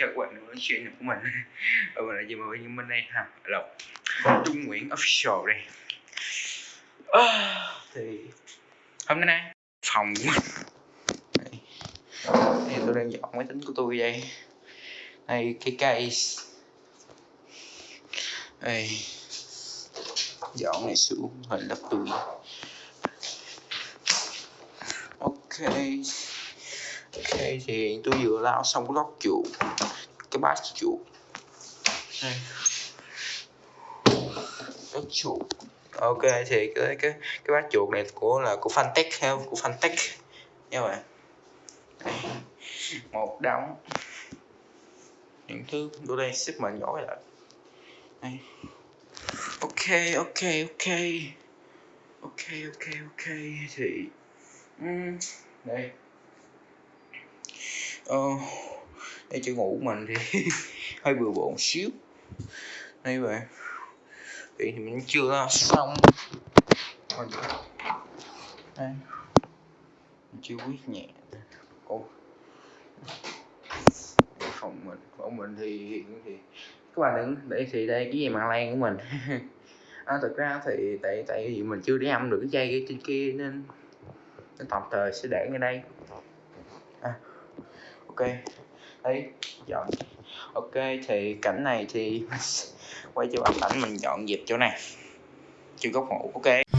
chào các bạn nói chuyện của mình. Ở mình ừ, là gì mà với những bên đây ha lộc. Trung nguyễn official đây. À, thì hôm nay phòng của mình đây. thì tôi đang dọn máy tính của tôi đây. Đây cái cây đây. Dọn này xuống hình lắp tôi ok. Ok thì tôi vừa lao xong cái lót chuột cái bát chuột đây lót chuột ok thì cái cái cái bát chuột này của là của Fantech ha của Fantech. Nha bạn. Một đống những thứ đổ đây xếp mà nhỏ lại đây ok ok ok. Ok ok ok thì um, đây. Ờ, đây chữ ngủ của mình thì hơi bừa bộn xíu. Đây Vậy thì mình chưa xong. Đây. Mình chưa quyết nhẹ Ồ. phòng mình. Phòng mình thì hiện thì các bạn đừng để thì đây cái gì mà lan của mình. À, thực ra thì tại tại vì mình chưa đi âm được cái dây cái trên kia nên nên tạm thời sẽ để ngay đây. À, ok đấy dọn ok, thì cảnh này thì quay cho bạn cảnh mình dọn dẹp chỗ này. Chưa góc ngủ, ok.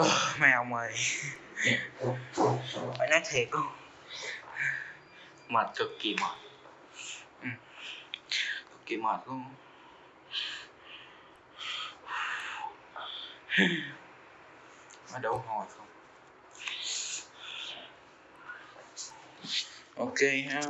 Oh, mấy ông ơi. Phải nói thiệt luôn mệt cực kỳ mệt. Ừ. cực kỳ mệt luôn. Có đủ hồi không? Ok ha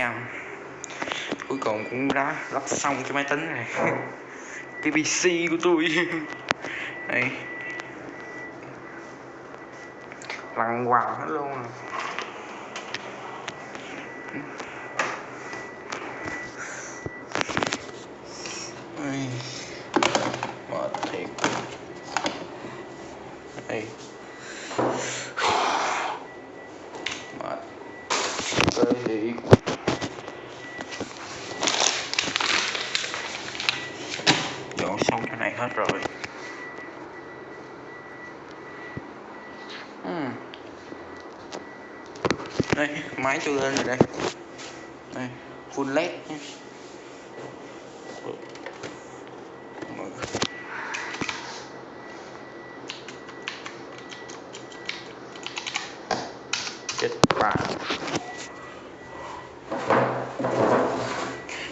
em cuối cùng cũng đã lắp xong cái máy tính này. Cái pc của tôi. Đây. Lằng hoàng hết luôn. rồi. uhm. đây, máy tôi lên rồi đây. Đây, full led nhé. Chết bà.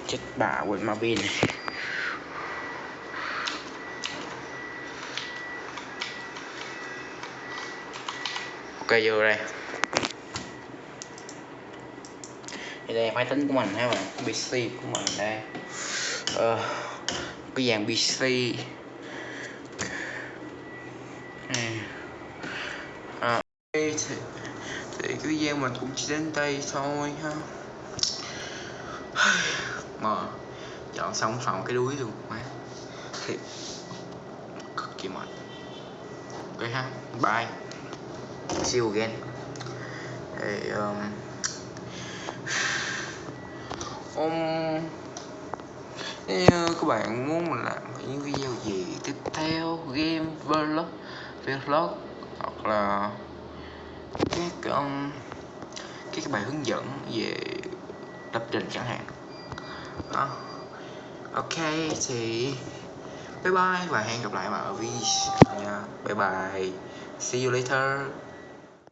Chết bà quên mà pin này. Ok vô đây. Thì đây máy tính của mình ha bạn? Pc của mình đây. Ờ, cái dàn pc à, thì, thì cái video mình cũng chỉ đến đây thôi ha. Mà dọn xong phòng cái đuối luôn má. Thiệt cực kỳ mệt. Ok ha bye see you again Hey, um, um, nếu các bạn muốn mình làm những video gì tiếp theo game vlog vlog hoặc là các um, các bài hướng dẫn về lập trình chẳng hạn. À, ok thì bye bye và hẹn gặp lại vào video nha bye bye. See you later.